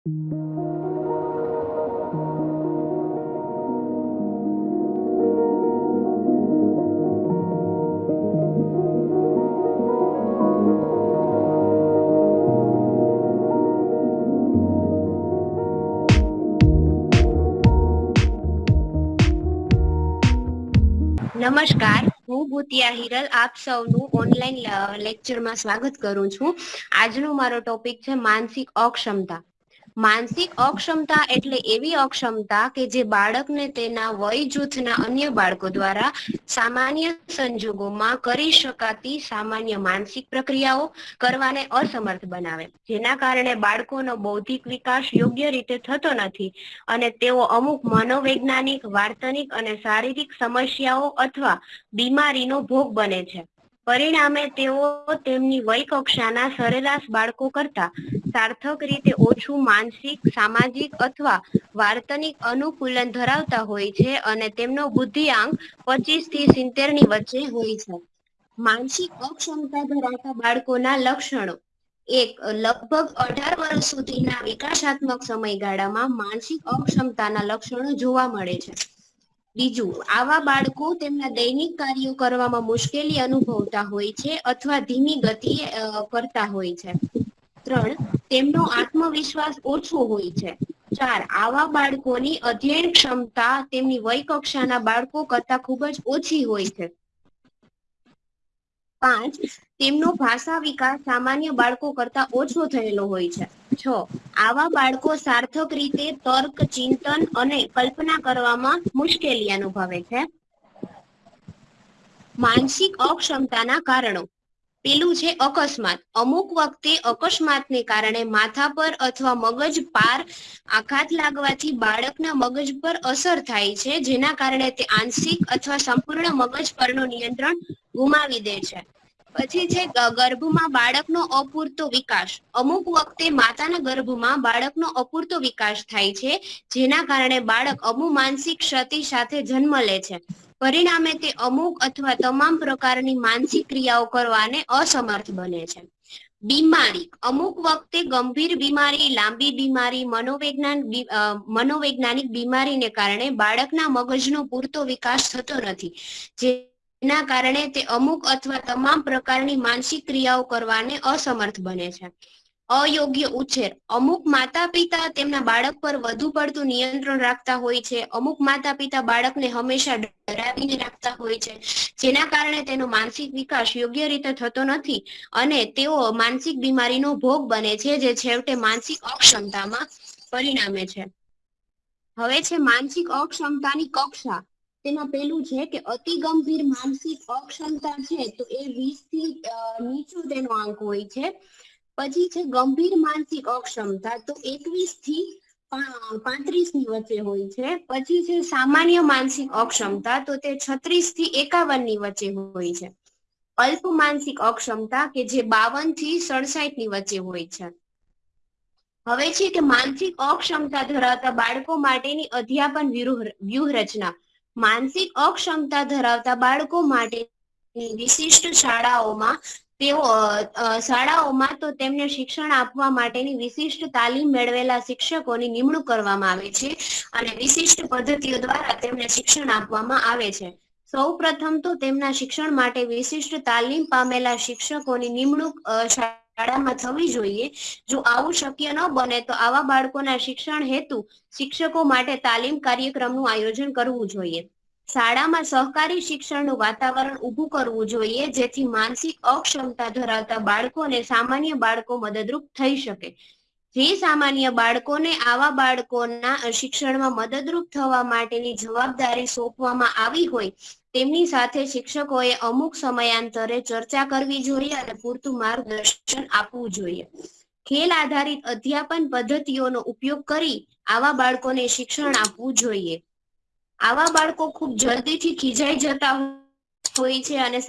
નમસ્કાર, હું ભૂતિયા હિરલ, આપ સૌનું ઓનલાઈન લેક્ચરમાં સ્વાગત કરું છું. આજનો મારો ટોપિક છે માનસિક અક્ષમતા. માનસિક અક્ષમતા એટલે એવી અક્ષમતા કે જે બાળકને તેના વય જૂથના અન્ય બાળકો દ્વારા સામાન્ય સંજોગોમાં કરી શકાતી સામાન્ય માનસિક પ્રક્રિયાઓ કરવાને અસમર્થ બનાવે. જેના કારણે બાળકોનો બૌદ્ધિક વિકાસ યોગ્ય રીતે થતો નથી અને તેઓ અમુક મનોવૈજ્ઞાનિક, વાર્તનિક અને શારીરિક સમસ્યાઓ અથવા બીમારીનો ભોગ બને છે. પરિણામે તેઓ તેમની વય કક્ષાના સરેરાશ બાળકો કરતા સાર્થક રીતે ઓછું માનસિક, સામાજિક અથવા વાર્તનિક અનુકૂલન ધરાવતા હોય છે અને તેમનો બુદ્ધિઆંક પચીસથી સિત્તેરની વચ્ચે હોય છે. માનસિક અક્ષમતા ધરાવતા બાળકોના લક્ષણો. એક, લગભગ અઢાર વર્ષ સુધીના વિકાસાત્મક સમયગાળામાં માનસિક અક્ષમતાના લક્ષણો જોવા મળે છે. બીજું, આવા બાળકો તેમના દૈનિક કાર્યો કરવામાં મુશ્કેલી અનુભવતા હોય છે અથવા ધીમી ગતિએ કરતા હોય છે. ત્રણ, તેમનો આત્મવિશ્વાસ ઓછો હોય છે. ચાર, આવા બાળકોની અધ્યયન ક્ષમતા તેમની વય કક્ષાના બાળકો કરતા ખૂબ જ ઓછી હોય છે. પાંચ, તેમનો ભાષા વિકાસ સામાન્ય બાળકો કરતા ઓછો થયેલો હોય છે. છ, આવા બાળકો સાર્થક રીતે તર્ક, ચિંતન અને કલ્પના કરવામાં મુશ્કેલી અનુભવે છે. માનસિક અક્ષમતાના કારણો. પેલું છે અકસ્માત. અમુક વખતે અકસ્માતને કારણે માથા પર અથવા મગજ પાર આઘાત લાગવાથી બાળકના મગજ પર અસર થાય છે, જેના કારણે તે આંશિક અથવા સંપૂર્ણ મગજ પરનું નિયંત્રણ ગુમાવી દે છે. પછી છે ગર્ભમાં બાળકનો અપૂરતો વિકાસ. અમુક વખતે માતાના ગર્ભમાં બાળકનો અપૂરતો વિકાસ થાય છે, જેના કારણે બાળક અમુક માનસિક ક્ષતિ સાથે જન્મ લે છે. પરિણામે તે અમુક અથવા તમામ પ્રકારની માનસિક ક્રિયાઓ કરવાને અસમર્થ બને છે. બીમારી. અમુક વખતે ગંભીર બીમારી, લાંબી બીમારી, મનોવૈજ્ઞાન મનોવૈજ્ઞાનિક બીમારીને કારણે બાળકના મગજનો પૂરતો વિકાસ થતો નથી. જે એના કારણે તે અમુક અથવા તમામ પ્રકારની માનસિક ક્રિયાઓ કરવાને અસમર્થ બને છે. અયોગ્ય ઉછેર. અમુક માતા પિતા તેમના બાળક પર વધુ પડતું નિયંત્રણ રાખતા હોય છે. અમુક માતા પિતા બાળકને હંમેશા ડરાવીને રાખતા હોય છે, જેના કારણે તેનો માનસિક વિકાસ યોગ્ય રીતે થતો નથી અને તેઓ માનસિક બીમારીનો ભોગ બને છે, જે છેવટે માનસિક અક્ષમતામાં પરિણામે છે. હવે છે માનસિક અક્ષમતાની કક્ષા. તેમાં પેલું છે કે અતિ ગંભીર માનસિક અક્ષમતા છે તો એ વીસથી નીચું તેનો આંક હોય છે. પછી છે ગંભીર માનસિક અક્ષમતા તો એકવીસથી પાંત્રીસની વચ્ચે હોય છે. પછી છે સામાન્ય માનસિક અક્ષમતા તો તે છત્રીસથી એકાવનની વચ્ચે હોય છે. અલ્પ માનસિક અક્ષમતા કે જે બાવનથી સડસાઠની વચ્ચે હોય છે. હવે છે કે માનસિક અક્ષમતા ધરાવતા બાળકો માટેની અધ્યાપન વ્યૂહરચના માનસિક અક્ષમતા ધરાવતા બાળકો માટે વિશિષ્ટ શાળાઓમાં તેઓ શાળાઓમાં તો તેમને શિક્ષણ આપવા માટેની વિશિષ્ટ તાલીમ મેળવેલા શિક્ષકોની નિમણૂક કરવામાં આવે છે અને વિશિષ્ટ પદ્ધતિઓ દ્વારા તેમને શિક્ષણ આપવામાં આવે છે. સૌ પ્રથમ તો તેમના શિક્ષણ માટે વિશિષ્ટ તાલીમ પામેલા શિક્ષકોની નિમણૂક શાળામાં થવી જોઈએ. જો આવું શક્ય ન બને તો આવા બાળકોના શિક્ષણ હેતુ શિક્ષકો માટે તાલીમ કાર્યક્રમનું આયોજન કરવું જોઈએ. શાળામાં સહકારી શિક્ષણનું વાતાવરણ ઊભું કરવું જોઈએ, જેથી માનસિક અક્ષમતા ધરાવતા બાળકોને સામાન્ય બાળકો મદદરૂપ થઈ શકે. જે સામાન્ય બાળકોને આવા બાળકોના શિક્ષણમાં મદદરૂપ થવા માટેની જવાબદારી સોંપવામાં આવી હોય તેમની સાથે શિક્ષકોએ અમુક સમયાંતરે ચર્ચા કરવી જોઈએ અને પૂરતું માર્ગદર્શન આપવું જોઈએ. ખેલ આધારિત અધ્યાપન પદ્ધતિઓનો ઉપયોગ કરી આવા બાળકોને શિક્ષણ આપવું જોઈએ. આવા બાળકો ખૂબ જલ્દીથી ખીજાઈ જતા હોય છે અને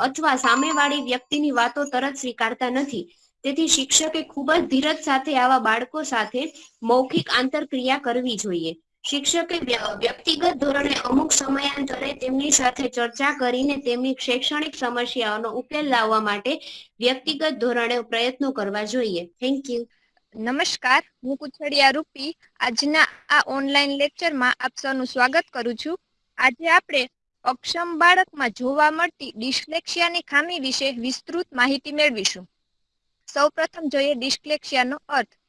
અથવા સામેવાળી વ્યક્તિની વાતો તરત સ્વીકારતા નથી. તેથી શિક્ષકે ખૂબ જ ધીરજ સાથે આવા બાળકો સાથે મૌખિક આંતરક્રિયા કરવી જોઈએ. શિક્ષકે વ્યક્તિગત ધોરણે અમુક સમયાંતરે તેમની સાથે ચર્ચા કરીને તેમની શૈક્ષણિક સમસ્યાઓનો ઉકેલ લાવવા માટે વ્યક્તિગત ધોરણે પ્રયત્નો કરવા જોઈએ. થેન્ક યુ નમસ્કાર, હું કુછડિયા રૂપી. આજના આ ઓનલાઈન લેક્ચરમાં આપ સૌનું સ્વાગત કરું છું. આજે આપણે અક્ષમ બાળકમાં જોવા મળતી ડિસ્લેક્સિયાની ખામી વિશે વિસ્તૃત માહિતી મેળવીશું. સૌપ્રથમ જોઈએ ડિસ્લેક્સિયાનો અર્થ.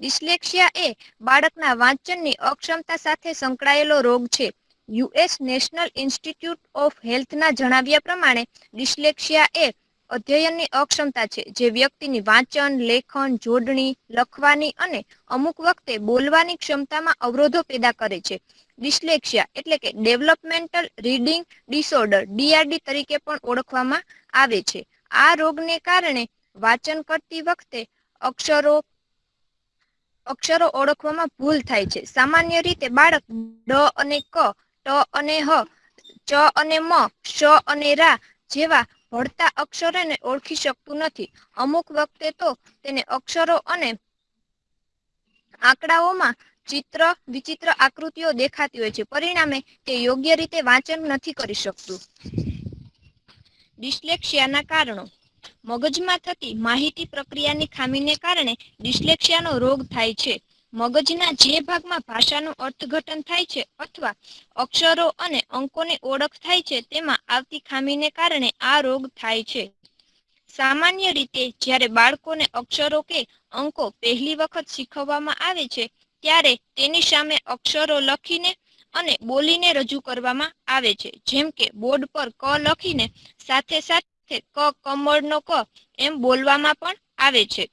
ડિસ્લેક્સિયા એ બાળકના વાંચનની અક્ષમતા સાથે સંકળાયેલો રોગ છે. યુએસ નેશનલ ઇન્સ્ટિટ્યૂટ ઓફ હેલ્થના જણાવ્યા પ્રમાણે ડિસ્લેક્સિયા એ અધ્યયનની અક્ષમતા છે, જે વ્યક્તિની વાંચન, લેખન, જોડણી, લખવાની અને અમુક વખતે બોલવાની ક્ષમતામાં અવરોધો પેદા કરે છે. ડિસ્લેક્સિયા એટલે કે ડેવલપમેન્ટલ રીડિંગ ડિસઓર્ડર ડીઆરડી તરીકે પણ ઓળખવામાં આવે છે. આ રોગને કારણે વાંચન કરતી વખતે અક્ષરો અક્ષરો ઓળખવામાં ભૂલ થાય છે. સામાન્ય રીતે બાળક ડ અને ક, ટ અને હ, ચ અને મ, શ અને રા જેવા ભળતા અક્ષરોને ઓળખી શકતું નથી. અમુક વખતે તો તેને અક્ષરો અને આંકડાઓમાં ચિત્ર, વિચિત્ર આકૃતિઓ દેખાતી હોય છે. પરિણામે તે યોગ્ય રીતે વાંચન નથી કરી શકતું. ડિસ્લેક્સિયાના કારણો. મગજમાં થતી માહિતી પ્રક્રિયાની ખામીને કારણે ડિસ્લેક્સિયાનો રોગ થાય છે. મગજના જે ભાગમાં ભાષાનું અર્થઘટન થાય છે અથવા અક્ષરો અને અંકોની ઓળખ થાય છે તેમાં આવતી ખામીને કારણે આ રોગ થાય છે. સામાન્ય રીતે જ્યારે બાળકોને અક્ષરો કે અંકો પહેલી વખત શીખવવામાં આવે છે, ત્યારે તેની સામે અક્ષરો લખીને અને બોલીને રજૂ કરવામાં આવે છે. જેમ કે બોર્ડ પર ક લખીને સાથે સાથે ક કમળનો ક એમ બોલવામાં પણ આવે છે.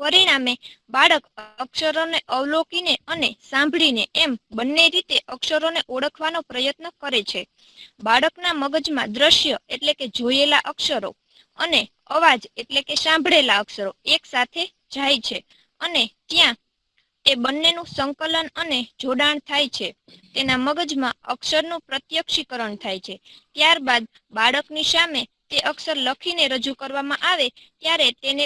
પરિણામે બાળક અક્ષરોને અવલોકીને અને સાંભળીને એમ બંને રીતે અક્ષરોને ઓળખવાનો પ્રયત્ન કરે છે. બાળકના મગજમાં દ્રશ્ય એટલે કે જોયેલા અક્ષરો અને અવાજ એટલે કે સાંભળેલા અક્ષરો એક સાથે જાય છે અને ત્યાં એ બંનેનું સંકલન અને જોડાણ થાય છે. તેના મગજમાં અક્ષરનું પ્રત્યક્ષીકરણ થાય છે. ત્યારબાદ બાળકની સામે તે અક્ષર લખીને રજૂ કરવામાં આવે ત્યારે તેને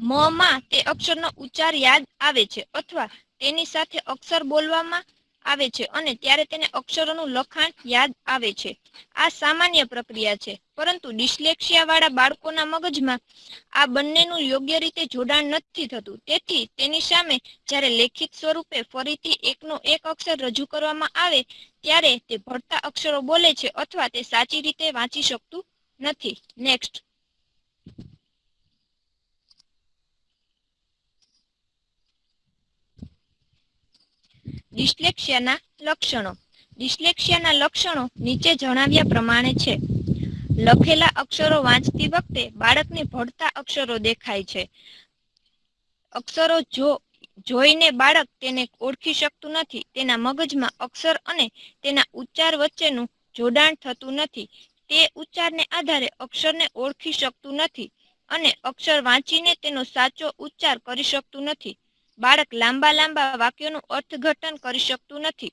મ માં તે અક્ષરનો ઉચ્ચાર યાદ આવે છે અથવા તેની સાથે અક્ષર બોલવામાં આવે છે અને ત્યારે તેને અક્ષરોનું લખાણ યાદ આવે છે. આ સામાન્ય પ્રક્રિયા છે, પરંતુ ડિસ્લેક્સિયા વાળા બાળકોના મગજમાં આ બંનેનું યોગ્ય રીતે જોડાણ નથી થતું. તેથી તેની સામે જ્યારે લેખિત સ્વરૂપે ફરીથી એકનો એક અક્ષર રજૂ કરવામાં આવે ત્યારે તે ભળતા અક્ષરો બોલે છે અથવા તે સાચી રીતે વાંચી શકતું નથી. નેક્સ્ટ ડિસ્લેક્સિયાના લક્ષણો. ડિસ્લેક્સિયાના લક્ષણો નીચે જણાવ્યા પ્રમાણે છે. લખેલા અક્ષરો વાંચતી વખતે બાળકને ભળતા અક્ષરો દેખાય છે. અક્ષરો જો, જોઈને બાળક તેને ઓળખી શકતું નથી, તેના મગજમાં અક્ષર અને તેના ઉચ્ચાર વચ્ચેનું જોડાણ થતું નથી. તે ઉચ્ચારને આધારે અક્ષરને ઓળખી શકતું નથી અને અક્ષર વાંચીને તેનો સાચો ઉચ્ચાર કરી શકતું નથી. બાળક લાંબા લાંબા વાક્યોનું અર્થઘટન કરી શકતું નથી.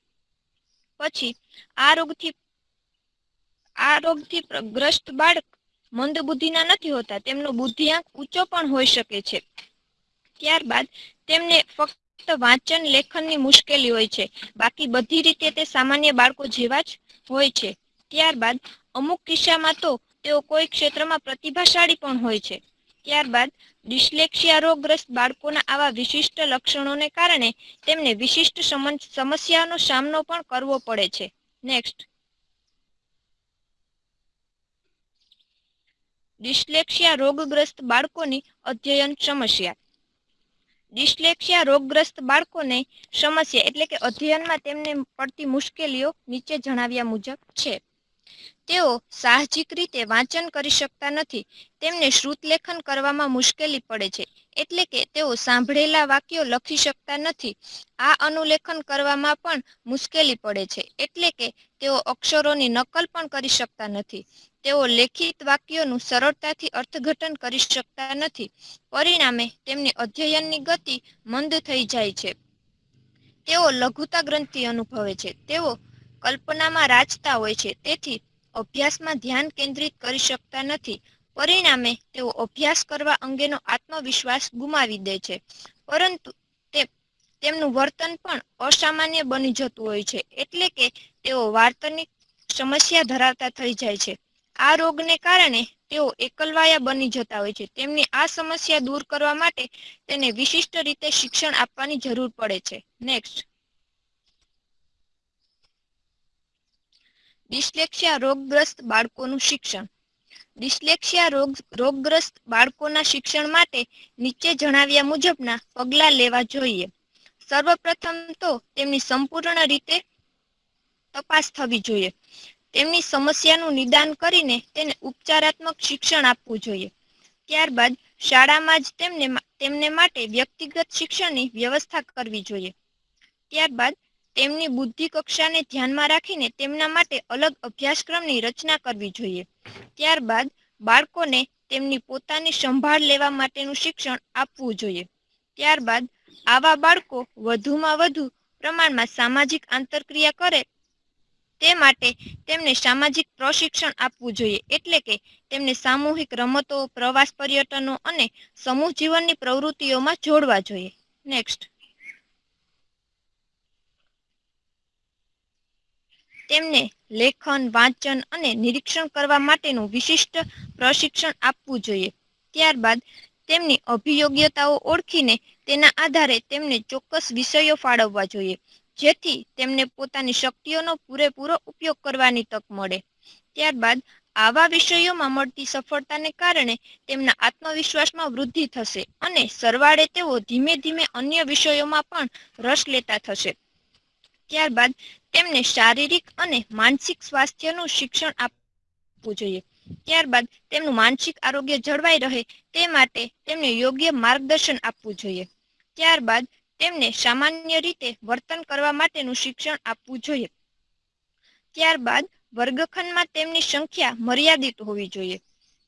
પછી આ રોગથી આ રોગથી ગ્રસ્ત બાળક મંદ બુદ્ધિના નથી હોતા, તેમનો બુદ્ધિઆંક ઊંચો પણ હોઈ શકે છે. ત્યારબાદ તેમને ફક્ત વાંચન લેખનની મુશ્કેલી હોય છે. બાકી બધી રીતે તે સામાન્ય બાળકો જેવા જ હોય છે. ત્યારબાદ અમુક કિસ્સામાં તો તેઓ કોઈ ક્ષેત્રમાં પ્રતિભાશાળી પણ હોય છે. ત્યારબાદ ડિસ્લેક્સિયા રોગગ્રસ્ત બાળકોના આવા વિશિષ્ટ લક્ષણોને કારણે તેમને વિશિષ્ટ સમસ્યાનો સામનો પણ કરવો પડે છે. નેક્સ્ટ ડિસ્લેક્સિયા રોગગ્રસ્ત બાળકોની અધ્યયન સમસ્યા. ડિસ્લેક્સિયા રોગગ્રસ્ત બાળકોને સમસ્યા એટલે કે અધ્યયનમાં તેમને પડતી મુશ્કેલીઓ નીચે જણાવ્યા મુજબ છે. તેઓ સાહજિક રીતે વાંચન કરી શકતા નથી. તેમને શ્રુતલેખન કરવામાં મુશ્કેલી પડે છે. એટલે કે તેઓ સાંભળેલા વાક્યો લખી શકતા નથી. આ અનુલેખન કરવામાં પણ મુશ્કેલી પડે છે. એટલે કે તેઓ અક્ષરોની નકલ પણ કરી શકતા નથી. તેઓ લેખિત વાક્યોનું સરળતાથી અર્થઘટન કરી શકતા નથી. પરિણામે તેમની અધ્યયનની ગતિ મંદ થઈ જાય છે. તેઓ લઘુતા ગ્રંથિ અનુભવે છે. તેઓ કલ્પનામાં રાજતા હોય છે. તેથી અભ્યાસમાં ધ્યાન કેન્દ્રિત કરી શકતા નથી. પરિણામે તેઓ અભ્યાસ કરવા અંગેનો આત્મવિશ્વાસ ગુમાવી દે છે. પરંતુ તે, તેમનું વર્તન પણ અસામાન્ય બની જતું હોય છે. એટલે કે તેઓ વાર્તનિક સમસ્યા ધરાવતા થઈ જાય છે. આ રોગને કારણે તેઓ એકલવાયા બની જતા હોય છે. તેમની આ સમસ્યા દૂર કરવા માટે તેને વિશિષ્ટ રીતે શિક્ષણ આપવાની જરૂર પડે છે. નેક્સ્ટ ડિસ્લેક્સિયા રોગગ્રસ્ત બાળકોનું શિક્ષણ. ડિસ્લેક્સિયા રોગ, રોગગ્રસ્ત બાળકોના શિક્ષણ માટે નીચે જણાવ્યા મુજબના પગલાં લેવા જોઈએ. સર્વપ્રથમ તો તેમની સંપૂર્ણ રીતે તપાસ થવી જોઈએ. તેમની સમસ્યાનું નિદાન કરીને તેને ઉપચારાત્મક શિક્ષણ આપવું જોઈએ. ત્યારબાદ શાળામાં જ તેમને તેમને માટે વ્યક્તિગત શિક્ષણની વ્યવસ્થા કરવી જોઈએ. ત્યારબાદ તેમની બુદ્ધિ કક્ષાને ધ્યાનમાં રાખીને તેમના માટે અલગ અભ્યાસક્રમની રચના કરવી જોઈએ. ત્યારબાદ બાળકોને તેમની પોતાની સંભાળ લેવા માટેનું શિક્ષણ આપવું જોઈએ. ત્યારબાદ આવા બાળકો વધુમાં વધુ પ્રમાણમાં સામાજિક આંતરક્રિયા કરે તે માટે તેમને સામાજિક પ્રશિક્ષણ આપવું જોઈએ. એટલે કે તેમને સામૂહિક રમતો, પ્રવાસ પર્યટનો અને સમૂહ જીવનની પ્રવૃત્તિઓમાં જોડવા જોઈએ. નેક્સ્ટ તેમને લેખન, વાંચન અને નિરીક્ષણ કરવા માટેનું વિશિષ્ટ પ્રશિક્ષણ આપવું જોઈએ. ત્યારબાદ તેમની અભિયોગ્યતાઓ ઓળખીને તેના આધારે તેમને ચોક્કસ વિષયો ફાળવવા જોઈએ, જેથી તેમને પોતાની શક્તિઓનો પૂરેપૂરો ઉપયોગ કરવાની તક મળે. ત્યારબાદ આવા વિષયોમાં મળતી સફળતાને કારણે તેમના આત્મવિશ્વાસમાં વૃદ્ધિ થશે અને સરવાળે તેઓ ધીમે ધીમે અન્ય વિષયોમાં પણ રસ લેતા થશે. ત્યારબાદ તેમને શારીરિક અને માનસિક સ્વાસ્થ્યનું શિક્ષણ આપવું જોઈએ. ત્યારબાદ તેમનું માનસિક આરોગ્ય જળવાઈ રહે તે માટે તેમને યોગ્ય માર્ગદર્શન આપવું જોઈએ. ત્યારબાદ તેમને સામાન્ય રીતે વર્તન કરવા માટેનું શિક્ષણ આપવું જોઈએ. ત્યારબાદ વર્ગખંડમાં તેમની સંખ્યા મર્યાદિત હોવી જોઈએ.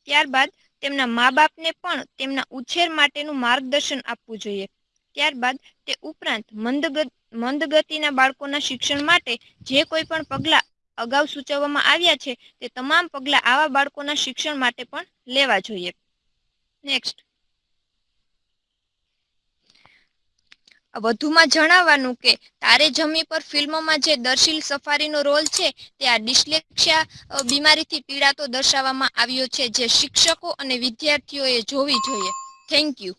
ત્યારબાદ તેમના મા બાપને પણ તેમના ઉછેર માટેનું માર્ગદર્શન આપવું જોઈએ. ત્યારબાદ તે ઉપરાંત મંદ મંદ ગતિના બાળકોના શિક્ષણ માટે જે કોઈ પણ પગલા અગાઉ સૂચવવામાં આવ્યા છે, તે તમામ પગલા આવા બાળકોના શિક્ષણ માટે પણ લેવા જોઈએ. નેક્સ્ટ વધુમાં જણાવવાનું કે, તારે જમી પર ફિલ્મમાં જે દર્શીલ સફારીનો રોલ છે, તે આ ડિસ્લેક્સિયા બીમારીથી પીડાતો દર્શાવવામાં આવ્યો છે, જે શિક્ષકો અને વિદ્યાર્થીઓએ જોવી જોઈએ. Thank you